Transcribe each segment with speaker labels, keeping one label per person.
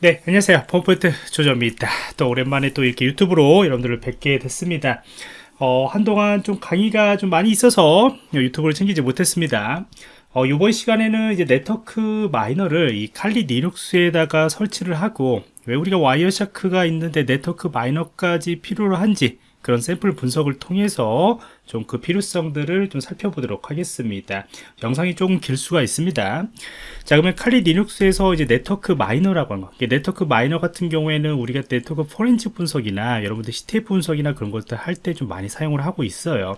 Speaker 1: 네 안녕하세요. 보안프로젝트 조정원입니다. 또 오랜만에 또 이렇게 유튜브로 여러분들을 뵙게 됐습니다. 어, 한동안 좀 강의가 좀 많이 있어서 유튜브를 챙기지 못했습니다. 어, 이번 시간에는 이제 Network Miner를 이 칼리 리눅스에다가 설치를 하고 왜 우리가 와이어샤크가 있는데 Network Miner까지 필요로 한지 그런 샘플 분석을 통해서 좀 그 필요성들을 좀 살펴보도록 하겠습니다. 영상이 조금 길 수가 있습니다. 자, 그러면 칼리 리눅스에서 이제 Network Miner라고 하는 거. Network Miner 같은 경우에는 우리가 네트워크 포렌식 분석이나 여러분들 CTF 분석이나 그런 것들 할 때 좀 많이 사용을 하고 있어요.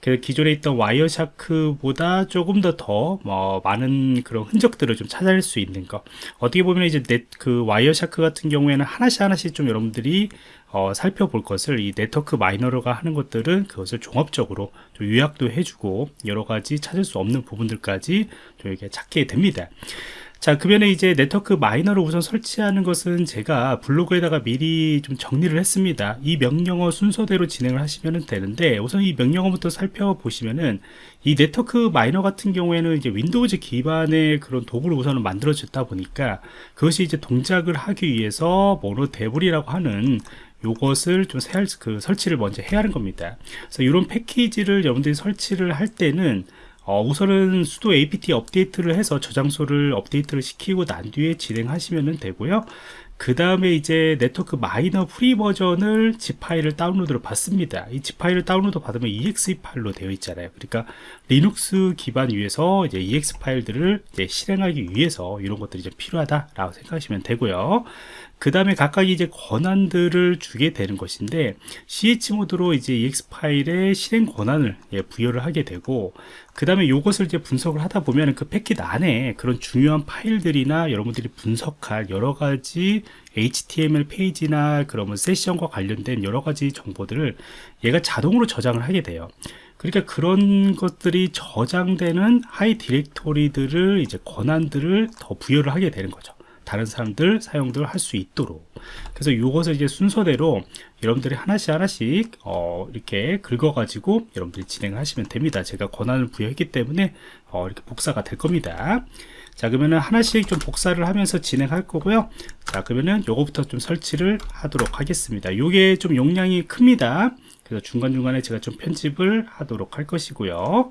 Speaker 1: 그래서 기존에 있던 Wireshark보다 조금 더 더 뭐 많은 그런 흔적들을 좀 찾아낼 수 있는 거. 어떻게 보면 이제 넷, 그 Wireshark 같은 경우에는 하나씩 하나씩 좀 여러분들이 어, 살펴볼 것을 이 Network Miner가 하는 것들은 그것을 종합적으로 좀 요약도 해주고 여러 가지 찾을 수 없는 부분들까지 좀 이렇게 찾게 됩니다. 자, 그러면 이제 Network Miner를 우선 설치하는 것은 제가 블로그에다가 미리 좀 정리를 했습니다. 이 명령어 순서대로 진행을 하시면 되는데 우선 이 명령어부터 살펴보시면은 이 Network Miner 같은 경우에는 이제 Windows 기반의 그런 도구를 우선은 만들어졌다 보니까 그것이 이제 동작을 하기 위해서 mono devel이라고 하는 요것을 좀 세할, 그 설치를 먼저 해야 하는 겁니다. 그래서 이런 패키지를 여러분들이 설치를 할 때는 어, 우선은 sudo apt update를 해서 저장소를 업데이트를 시키고 난 뒤에 진행하시면 되고요. 그 다음에 이제 Network Miner free 버전을 zip 파일을 다운로드로 받습니다. 이 zip 파일을 다운로드 받으면 exe 파일로 되어 있잖아요. 그러니까 리눅스 기반 위에서 이제 exe 파일들을 이제 실행하기 위해서 이런 것들이 좀 필요하다 라고 생각하시면 되고요. 그 다음에 각각 이제 권한들을 주게 되는 것인데 chmod로 이제 exe 파일의 실행 권한을 예, 부여를 하게 되고 그 다음에 이것을 이제 분석을 하다 보면 그 패킷 안에 그런 중요한 파일들이나 여러분들이 분석할 여러 가지 HTML 페이지나 그러면 세션과 관련된 여러 가지 정보들을 얘가 자동으로 저장을 하게 돼요. 그러니까 그런 것들이 저장되는 하위 디렉토리들을 이제 권한들을 더 부여를 하게 되는 거죠. 다른 사람들 사용들 할 수 있도록. 그래서 이것을 이제 순서대로 여러분들이 하나씩 하나씩 어, 이렇게 긁어 가지고 여러분들이 진행을 하시면 됩니다. 제가 권한을 부여했기 때문에 어, 이렇게 복사가 될 겁니다. 자 그러면은 하나씩 좀 복사를 하면서 진행할 거고요. 자 그러면은 요거부터 좀 설치를 하도록 하겠습니다. 요게 좀 용량이 큽니다. 그래서 중간중간에 제가 좀 편집을 하도록 할 것이고요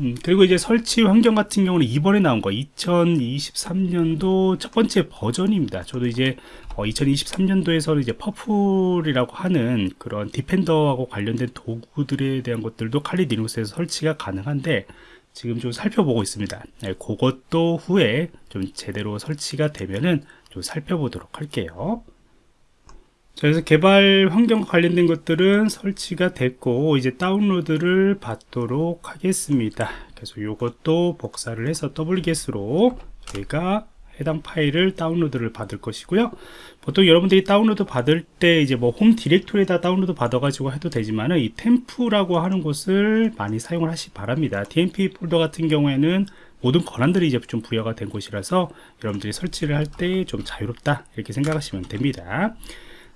Speaker 1: 음, 그리고 이제 설치 환경 같은 경우는 이번에 나온 거 2023년도 첫 번째 버전입니다. 저도 이제 어, 2023년도에서는 이제 Purple이라고 하는 그런 defender하고 관련된 도구들에 대한 것들도 칼리 리눅스에서 설치가 가능한데 지금 좀 살펴보고 있습니다. 네, 그것도 후에 좀 제대로 설치가 되면은 좀 살펴보도록 할게요 자, 그래서 개발 환경 관련된 것들은 설치가 됐고 이제 다운로드를 받도록 하겠습니다. 그래서 이것도 복사를 해서 wget으로 저희가 해당 파일을 다운로드를 받을 것이고요. 보통 여러분들이 다운로드 받을 때 이제 뭐 홈 디렉토리에다 다운로드 받아 가지고 해도 되지만은 이 temp라고 하는 곳을 많이 사용을 하시기 바랍니다. Tmp 폴더 같은 경우에는 모든 권한들이 이제 좀 부여가 된 곳이라서 여러분들이 설치를 할 때 좀 자유롭다 이렇게 생각하시면 됩니다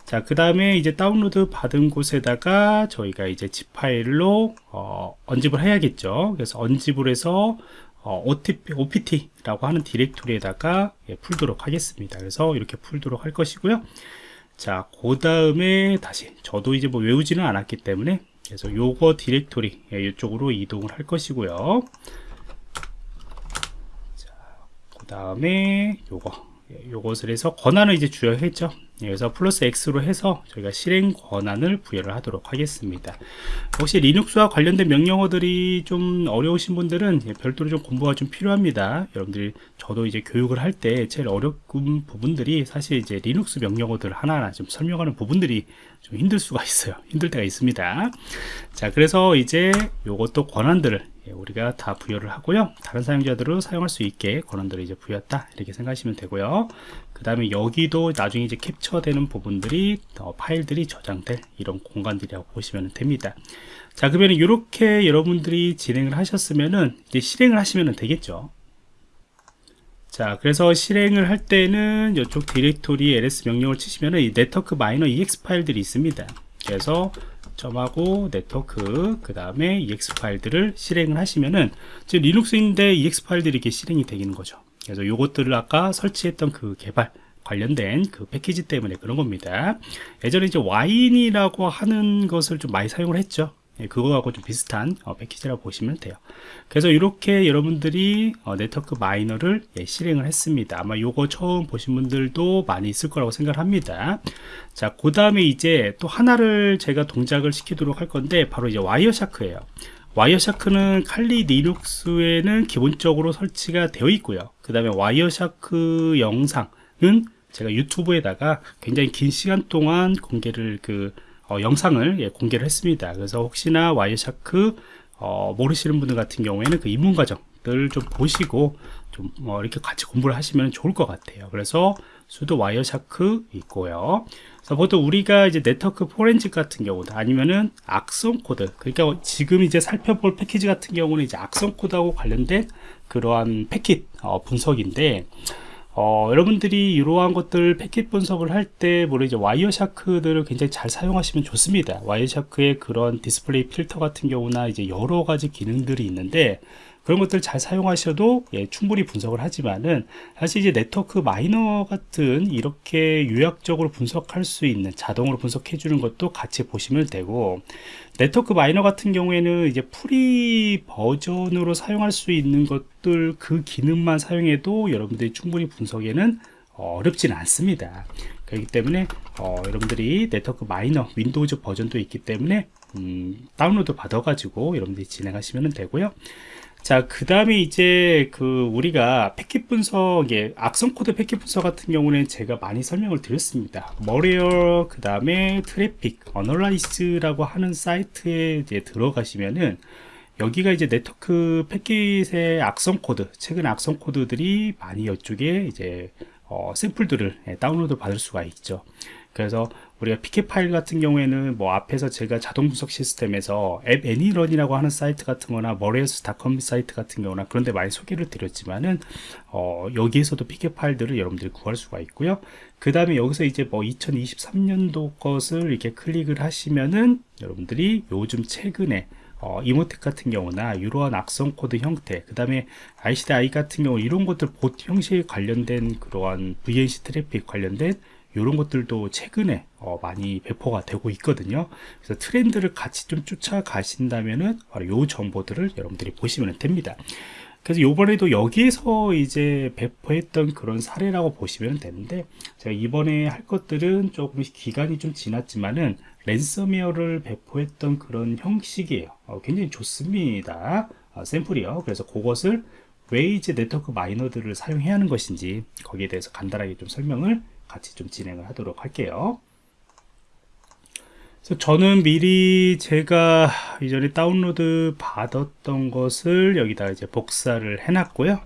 Speaker 1: 자, 그 다음에 이제 다운로드 받은 곳에다가 저희가 이제 zip 파일로 어, unzip을 해야겠죠. 그래서 unzip을 해서 어, OTP, OPT라고 하는 디렉토리에다가 예, 풀도록 하겠습니다. 그래서 이렇게 풀도록 할 것이고요. 자, 그 다음에 다시 저도 이제 뭐 외우지는 않았기 때문에 그래서 요거 디렉토리 예, 이쪽으로 이동을 할 것이고요. 자, 그 다음에 요거 예, 요것을 해서 권한을 이제 부여했죠 그래서 플러스 X로 해서 저희가 실행 권한을 부여를 하도록 하겠습니다. 혹시 Linux와 관련된 명령어들이 좀 어려우신 분들은 예, 별도로 좀 공부가 좀 필요합니다. 여러분들이 저도 이제 교육을 할 때 제일 어려운 부분들이 사실 이제 리눅스 명령어들 하나하나 좀 설명하는 부분들이 좀 힘들 수가 있어요. 힘들 때가 있습니다. 자 그래서 이제 요것도 권한들을 예, 우리가 다 부여를 하고요. 다른 사용자들은 사용할 수 있게 권한들을 이제 부여했다. 이렇게 생각하시면 되고요. 그 다음에 여기도 나중에 이제 캡처 되는 부분들이 어, 파일들이 저장될 이런 공간들이라고 보시면 됩니다. 자 그러면 이렇게 여러분들이 진행을 하셨으면은 이제 실행을 하시면 되겠죠? 자 그래서 실행을 할 때는 이쪽 디렉토리 ls 명령을 치시면은 이 Network Miner exe 파일들이 있습니다. 그래서 점하고 네트워크 그 다음에 exe 파일들을 실행을 하시면은 지금 Linux인데 exe 파일들이 이렇게 실행이 되는 거죠. 그래서 요것들을 아까 설치했던 그 개발 관련된 그 패키지 때문에 그런 겁니다. 예전에 이제 Wine이라고 하는 것을 좀 많이 사용을 했죠. 예, 그거하고 좀 비슷한 어, 패키지라고 보시면 돼요. 그래서 이렇게 여러분들이 어, Network Miner를 예, 실행을 했습니다. 아마 요거 처음 보신 분들도 많이 있을 거라고 생각합니다. 자 그 다음에 이제 또 하나를 제가 동작을 시키도록 할 건데 바로 이제 와이어샤크예요. Wireshark는 칼리 리눅스에는 기본적으로 설치가 되어 있고요. 그 다음에 Wireshark 영상은 제가 유튜브에다가 굉장히 긴 시간 동안 공개를 그 어, 영상을 예, 공개를 했습니다. 그래서 혹시나 Wireshark 어, 모르시는 분들 같은 경우에는 그 입문 과정들 좀 보시고 좀 어, 이렇게 같이 공부를 하시면 좋을 것 같아요. 그래서 sudo Wireshark 있고요. 그래서 보통 우리가 이제 네트워크 포렌식 같은 경우도 아니면은 악성 코드 그러니까 지금 이제 살펴볼 패키지 같은 경우는 이제 악성 코드하고 관련된 그러한 패킷 어, 분석인데 어, 여러분들이 이러한 것들 패킷 분석을 할 때, 물론 이제 Wireshark들을 굉장히 잘 사용하시면 좋습니다. 와이어 샤크의 그런 디스플레이 필터 같은 경우나 이제 여러 가지 기능들이 있는데, 그런 것들 잘 사용하셔도 예, 충분히 분석을 하지만은 사실 이제 Network Miner 같은 이렇게 요약적으로 분석할 수 있는 자동으로 분석해 주는 것도 같이 보시면 되고 Network Miner 같은 경우에는 이제 free 버전으로 사용할 수 있는 것들 그 기능만 사용해도 여러분들이 충분히 분석에는 어렵지는 않습니다. 그렇기 때문에 어, 여러분들이 Network Miner Windows 버전도 있기 때문에 음, 다운로드 받아 가지고 여러분들이 진행하시면 되고요 자, 그 다음에 이제 그 우리가 패킷 분석, 예, 악성 코드 패킷 분석 같은 경우는 제가 많이 설명을 드렸습니다. Malware, 그 다음에 Traffic, Analysis라고 하는 사이트에 이제 들어가시면은 여기가 이제 네트워크 패킷의 악성 코드, 최근 악성 코드들이 많이 이쪽에 이제 어, 샘플들을 예, 다운로드 받을 수가 있죠. 그래서 우리가 PCAP 파일 같은 경우에는 뭐 앞에서 제가 자동 분석 시스템에서 app.any.run이라고 하는 사이트 같은 거나 malwares.com 사이트 같은 경우나 그런 데 많이 소개를 드렸지만은 어, 여기에서도 PCAP 파일들을 여러분들이 구할 수가 있고요. 그 다음에 여기서 이제 뭐 2023년도 것을 이렇게 클릭을 하시면은 여러분들이 요즘 최근에 어, Emotet 같은 경우나 이러한 악성 코드 형태 그 다음에 IcedID 같은 경우 이런 것들 봇 형식에 관련된 그러한 VNC 트래픽 관련된 이런 것들도 최근에 어, 많이 배포가 되고 있거든요. 그래서 트렌드를 같이 좀 쫓아가신다면은 바로 요 정보들을 여러분들이 보시면 됩니다. 그래서 요번에도 여기에서 이제 배포했던 그런 사례라고 보시면 되는데 제가 이번에 할 것들은 조금 기간이 좀 지났지만은 랜섬웨어를 배포했던 그런 형식이에요. 어, 굉장히 좋습니다. 어, 샘플이요. 그래서 그것을 왜 이제 네트워크 마이너들을 사용해야 하는 것인지 거기에 대해서 간단하게 좀 설명을 같이 좀 진행을 하도록 할게요. 그래서 저는 미리 제가 이전에 다운로드 받았던 것을 여기다 이제 복사를 해놨고요.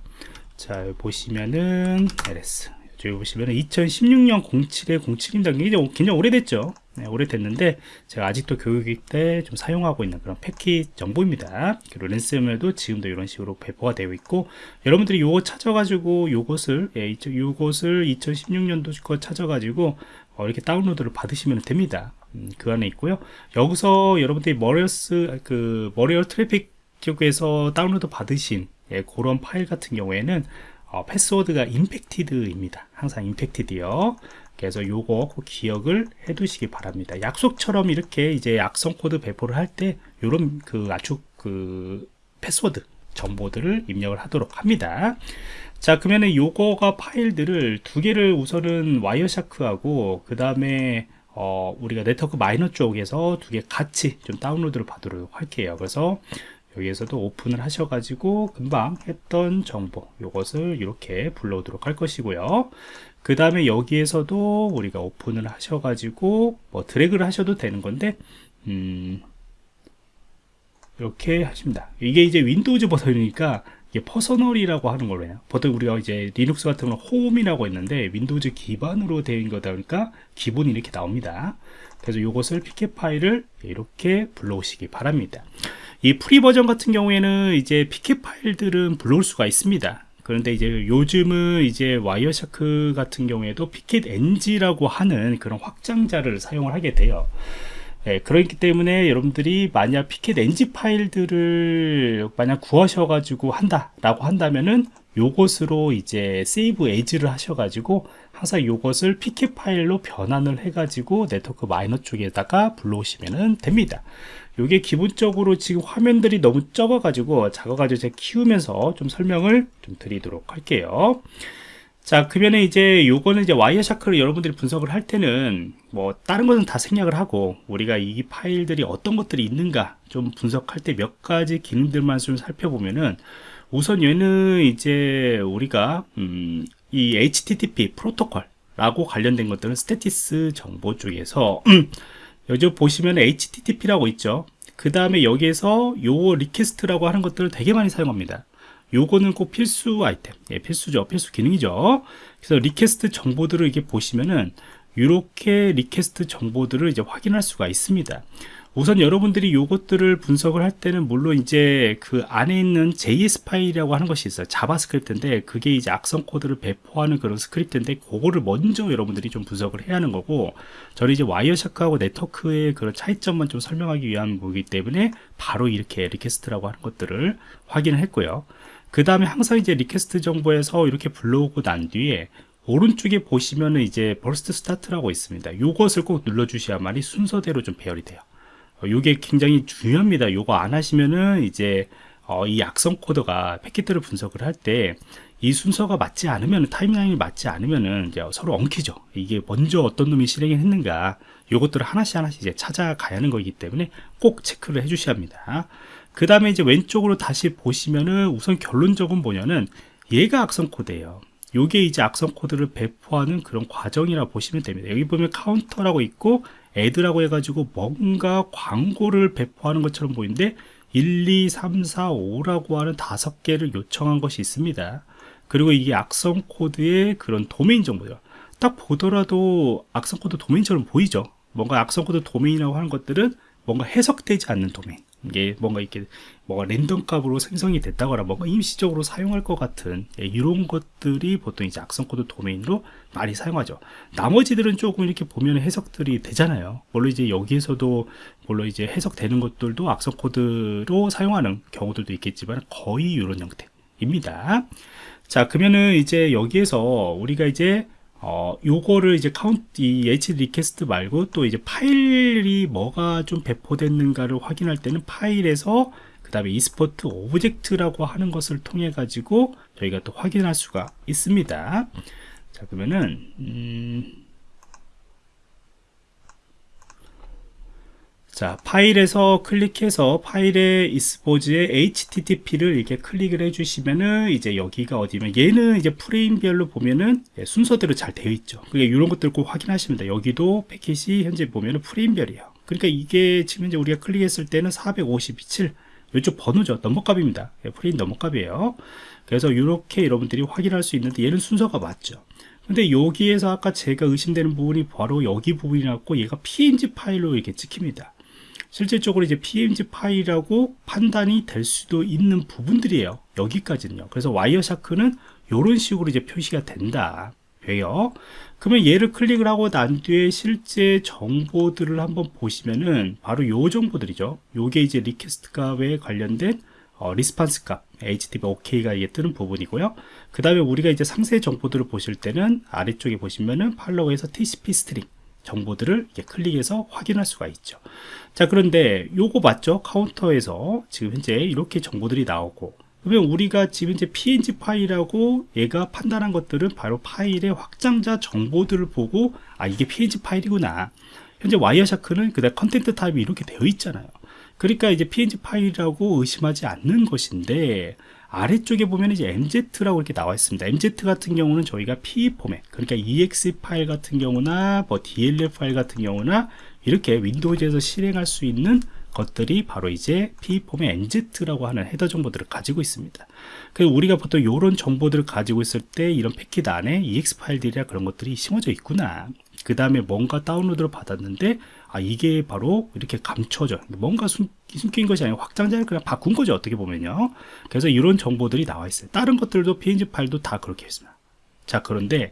Speaker 1: 자 보시면은 ls 여기 보시면은 2016년 07에 07입니다. 굉장히, 굉장히 오래됐죠 네, 오래됐는데 제가 아직도 교육일 때좀 사용하고 있는 그런 패킷 정보입니다. 그리고 랜섬웨어도 지금도 이런 식으로 배포가 되어 있고 여러분들이 요거 찾아가지고 요것을 예, 요것을 2016년도 거 찾아가지고 어, 이렇게 다운로드를 받으시면 됩니다. 음, 그 안에 있고요. 여기서 여러분들이 Malware 그 Malware Traffic 쪽에서 다운로드 받으신 예, 그런 파일 같은 경우에는 어, 패스워드가 infected입니다. 항상 infected요 그래서 요거 꼭 기억을 해 두시기 바랍니다. 약속처럼 이렇게 이제 악성 코드 배포를 할 때 요런 그 아주 그 패스워드 정보들을 입력을 하도록 합니다. 자 그러면은 요거가 파일들을 두 개를 우선은 와이어샤크하고 그 다음에 어, 우리가 NetworkMiner 쪽에서 두 개 같이 좀 다운로드를 받도록 할게요. 그래서 여기에서도 오픈을 하셔가지고 금방 했던 정보 이것을 이렇게 불러오도록 할 것이고요 그 다음에 여기에서도 우리가 오픈을 하셔가지고 뭐 드래그를 하셔도 되는 건데 음, 이렇게 하십니다. 이게 이제 윈도우즈 버전이니까 이게 personal이라고 하는 걸로 해요. 보통 우리가 이제 리눅스 같은 경우는 홈이라고 했는데 윈도우즈 기반으로 되어 거다 보니까 기본이 이렇게 나옵니다. 그래서 이것을 PCAP 파일을 이렇게 불러오시기 바랍니다. 이 free 버전 같은 경우에는 이제 PCAP 파일들은 불러올 수가 있습니다 그런데 이제 요즘은 이제 Wireshark 같은 경우에도 PCAP NG라고 하는 그런 확장자를 사용을 하게 돼요. 예, 그렇기 때문에 여러분들이 만약 PCAP NG 파일들을 만약 구하셔 가지고 한다 라고 한다면은 요것으로 이제 Save As를 하셔가지고 항상 요것을 PK 파일로 변환을 해가지고 네트워크 마이너 쪽에다가 불러오시면 됩니다. 요게 기본적으로 지금 화면들이 너무 적어가지고 작아가지고 제가 키우면서 좀 설명을 좀 드리도록 할게요. 자, 그러면 이제 요거는 이제 와이어샤크를 여러분들이 분석을 할 때는 뭐 다른 것은 다 생략을 하고 우리가 이 파일들이 어떤 것들이 있는가 좀 분석할 때 몇 가지 기능들만 좀 살펴보면은 우선 얘는 이제 우리가 음, 이 HTTP 프로토콜 라고 관련된 것들은 Statistics 정보 쪽에서 여기 보시면 HTTP라고 있죠. 그 다음에 여기에서 요 request라고 하는 것들을 되게 많이 사용합니다. 요거는 꼭 필수 아이템, 예, 필수죠. 필수 기능이죠. 그래서 request 정보들을 이렇게 보시면은 이렇게 request 정보들을 이제 확인할 수가 있습니다. 우선 여러분들이 요것들을 분석을 할 때는 물론 이제 그 안에 있는 JS 파일이라고 하는 것이 있어요. JavaScript인데 그게 이제 악성 코드를 배포하는 그런 스크립트인데 그거를 먼저 여러분들이 좀 분석을 해야 하는 거고 저는 이제 와이어샤크하고 네트워크의 그런 차이점만 좀 설명하기 위한 거기 때문에 바로 이렇게 request라고 하는 것들을 확인을 했고요. 그 다음에 항상 이제 request 정보에서 이렇게 불러오고 난 뒤에 오른쪽에 보시면은 이제 Burst Start라고 있습니다. 이것을 꼭 눌러주셔야만이 순서대로 좀 배열이 돼요. 이게 어, 굉장히 중요합니다. 요거 안 하시면은 이제 어, 이 악성 코드가 패킷들을 분석을 할 때 이 순서가 맞지 않으면 타임라인이 맞지 않으면은 이제 서로 엉키죠. 이게 먼저 어떤 놈이 실행을 했는가 요것들을 하나씩 하나씩 이제 찾아가야 하는 거기 때문에 꼭 체크를 해 주셔야 합니다. 그 다음에 이제 왼쪽으로 다시 보시면은 우선 결론적은 뭐냐는 얘가 악성 코드예요. 요게 이제 악성 코드를 배포하는 그런 과정이라 고 보시면 됩니다. 여기 보면 counter라고 있고 ad라고 해가지고 뭔가 광고를 배포하는 것처럼 보이는데 1, 2, 3, 4, 5라고 하는 다섯 개를 요청한 것이 있습니다. 그리고 이게 악성 코드의 그런 도메인 정보죠. 딱 보더라도 악성 코드 도메인처럼 보이죠. 뭔가 악성 코드 도메인이라고 하는 것들은 뭔가 해석되지 않는 도메인. 이게 뭔가 이렇게 뭐가 랜덤 값으로 생성이 됐다거나 뭔가 임시적으로 사용할 것 같은 예, 이런 것들이 보통 이제 악성 코드 도메인으로 많이 사용하죠. 나머지들은 조금 이렇게 보면 해석들이 되잖아요. 물론 이제 여기에서도 물론 이제 해석되는 것들도 악성 코드로 사용하는 경우들도 있겠지만 거의 이런 형태입니다. 자, 그러면은 이제 여기에서 우리가 이제 어, 요거를 이제 카운트, 이 h request 말고 또 이제 파일이 뭐가 좀 배포됐는가를 확인할 때는 파일에서 그 다음에 Export Object라고 하는 것을 통해 가지고 저희가 또 확인할 수가 있습니다. 자, 그러면은, 음, 자 파일에서 클릭해서 파일의 이스포즈의 http를 이렇게 클릭을 해주시면은 이제 여기가 어디면 얘는 이제 프레임별로 보면은 예, 순서대로 잘 되어 있죠. 그러니까 이런 것들 꼭 확인하시면 여기도 패킷이 현재 보면은 프레임별이에요. 그러니까 이게 지금 이제 우리가 클릭했을 때는 457 이쪽 번호죠. 넘버값입니다. 예, 프레임 넘버값이에요. 그래서 이렇게 여러분들이 확인할 수 있는데 얘는 순서가 맞죠. 근데 여기에서 아까 제가 의심되는 부분이 바로 여기 부분이라고 얘가 PNG 파일로 이렇게 찍힙니다 실질적으로 이제 PNG 파일이라고 판단이 될 수도 있는 부분들이에요. 여기까지는요. 그래서 Wireshark는 이런 식으로 이제 표시가 된다. 돼요. 그러면 얘를 클릭을 하고 난 뒤에 실제 정보들을 한번 보시면은 바로 요 정보들이죠. 요게 이제 request 값에 관련된 어, response 값, HTTP OK가 이게 뜨는 부분이고요. 그 다음에 우리가 이제 상세 정보들을 보실 때는 아래쪽에 보시면은 follow에서 TCP stream, 정보들을 클릭해서 확인할 수가 있죠. 자 그런데 요거 맞죠? 카운터에서 지금 현재 이렇게 정보들이 나오고 그러면 우리가 지금 이제 png 파일하고 얘가 판단한 것들은 바로 파일의 확장자 정보들을 보고 아 이게 png 파일이구나. 현재 Wireshark는 그다음 content type이 이렇게 되어 있잖아요. 그러니까 이제 png 파일이라고 의심하지 않는 것인데 아래쪽에 보면 이제 MZ라고 이렇게 나와 있습니다. MZ 같은 경우는 저희가 PE 포맷, 그러니까 EXE 파일 같은 경우나 뭐 DLL 파일 같은 경우나 이렇게 윈도우즈에서 실행할 수 있는 것들이 바로 이제 PE 포맷 MZ라고 하는 헤더 정보들을 가지고 있습니다. 그 우리가 보통 이런 정보들을 가지고 있을 때 이런 패킷 안에 EX 파일들이나 그런 것들이 심어져 있구나. 그 다음에 뭔가 다운로드를 받았는데 아 이게 바로 이렇게 감춰져. 뭔가 숨, 긴 것이 아니고 확장자를 그냥 바꾼 거죠 어떻게 보면요. 그래서 이런 정보들이 나와 있어요. 다른 것들도 png 파일도 다 그렇게 있습니다. 자 그런데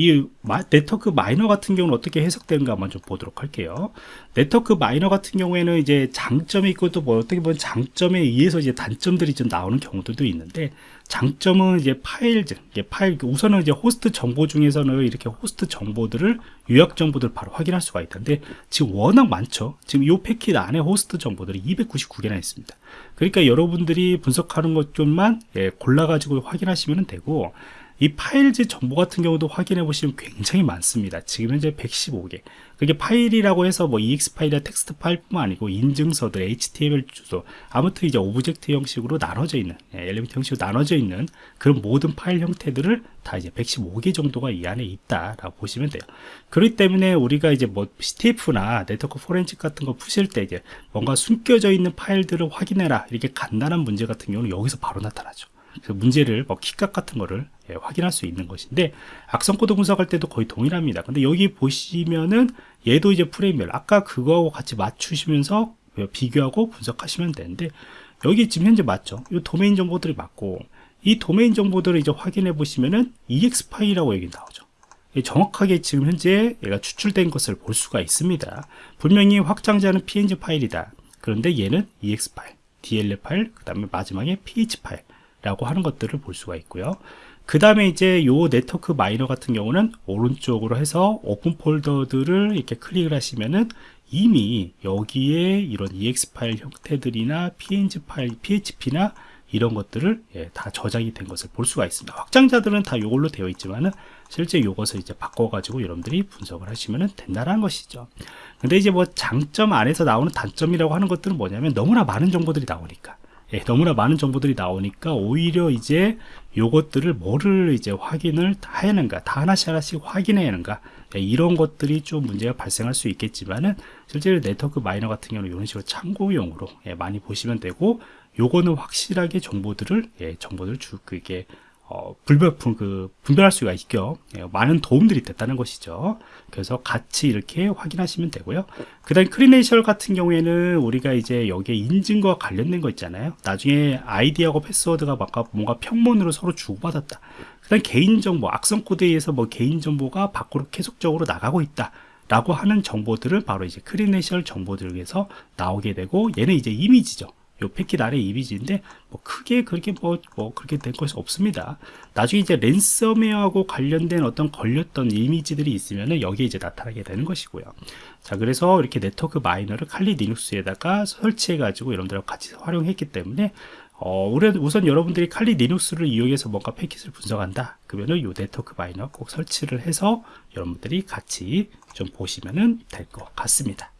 Speaker 1: 이 마- NetworkMiner 같은 경우는 어떻게 해석되는가 한번 좀 보도록 할게요. NetworkMiner 같은 경우에는 이제 장점이 있고 또 뭐 어떻게 보면 장점에 의해서 이제 단점들이 좀 나오는 경우들도 있는데 장점은 이제 파일, 이게 파일 우선은 이제 호스트 정보 중에서는 이렇게 호스트 정보들을 요약 정보들을 바로 확인할 수가 있던데 지금 워낙 많죠. 지금 이 패킷 안에 호스트 정보들이 299개나 있습니다. 그러니까 여러분들이 분석하는 것 좀만 예, 골라 가지고 확인하시면 되고 이 files 정보 같은 경우도 확인해 보시면 굉장히 많습니다. 지금 현재 115개. 그게 파일이라고 해서 뭐 EXE 파일이나 텍스트 파일뿐만 아니고 인증서들, HTML 주소, 아무튼 이제 object 형식으로 나눠져 있는, 예, element 형식으로 나눠져 있는 그런 모든 파일 형태들을 다 이제 115개 정도가 이 안에 있다라고 보시면 돼요. 그렇기 때문에 우리가 이제 뭐 CTF나 네트워크 포렌식 같은 거 푸실 때 이제 뭔가 숨겨져 있는 파일들을 확인해라 이렇게 간단한 문제 같은 경우는 여기서 바로 나타나죠. 그래서 문제를 뭐 키값 같은 거를 예, 확인할 수 있는 것인데 악성 코드 분석할 때도 거의 동일합니다. 근데 여기 보시면은 얘도 이제 프레임별 아까 그거하고 같이 맞추시면서 비교하고 분석하시면 되는데 여기 지금 현재 맞죠? 이 도메인 정보들이 맞고 이 도메인 정보들을 이제 확인해 보시면은 exe 파일이라고 여기 나오죠. 예, 정확하게 지금 현재 얘가 추출된 것을 볼 수가 있습니다. 분명히 확장자는 png 파일이다. 그런데 얘는 exe 파일, dll 파일, 그 다음에 마지막에 php 파일 라고 하는 것들을 볼 수가 있고요. 그 다음에 이제 요 NetworkMiner 같은 경우는 오른쪽으로 해서 open folder들을 이렇게 클릭을 하시면은 이미 여기에 이런 ex 파일 형태들이나 png 파일, php나 이런 것들을 예, 다 저장이 된 것을 볼 수가 있습니다. 확장자들은 다 이걸로 되어 있지만은 실제 이것을 이제 바꿔가지고 여러분들이 분석을 하시면 된다는 것이죠. 근데 이제 뭐 장점 안에서 나오는 단점이라고 하는 것들은 뭐냐면 너무나 많은 정보들이 나오니까. 예, 너무나 많은 정보들이 나오니까 오히려 이제 요것들을 뭐를 이제 확인을 다 해야 하는가, 다 하나씩 하나씩 확인해야 하는가, 예, 이런 것들이 좀 문제가 발생할 수 있겠지만은 실제로 NetworkMiner 같은 경우는 이런 식으로 참고용으로 예, 많이 보시면 되고 요거는 확실하게 정보들을 예, 정보들을 주 그게 어, 불별품 그 분별할 수가 있죠. 예, 많은 도움들이 됐다는 것이죠. 그래서 같이 이렇게 확인하시면 되고요. 그 다음 credential 같은 경우에는 우리가 이제 여기에 인증과 관련된 거 있잖아요. 나중에 아이디하고 패스워드가 막 뭔가 평문으로 서로 주고받았다. 그 다음 개인정보, 악성 코드에 의해서 뭐 개인정보가 밖으로 계속적으로 나가고 있다. 라고 하는 정보들을 바로 이제 credential 정보들에서 나오게 되고 얘는 이제 이미지죠. 요 패킷 아래 이미지인데 뭐 크게 그렇게 뭐, 뭐 그렇게 될 것이 없습니다. 나중에 이제 랜섬웨어하고 관련된 어떤 걸렸던 이미지들이 있으면은 여기에 이제 나타나게 되는 것이고요. 자, 그래서 이렇게 NetworkMiner를 칼리 리눅스에다가 설치해 가지고 여러분들하고 같이 활용했기 때문에 어, 우선 여러분들이 칼리 리눅스를 이용해서 뭔가 패킷을 분석한다. 그러면은 요 네트워크 마이너 꼭 설치를 해서 여러분들이 같이 좀 보시면은 될 것 같습니다.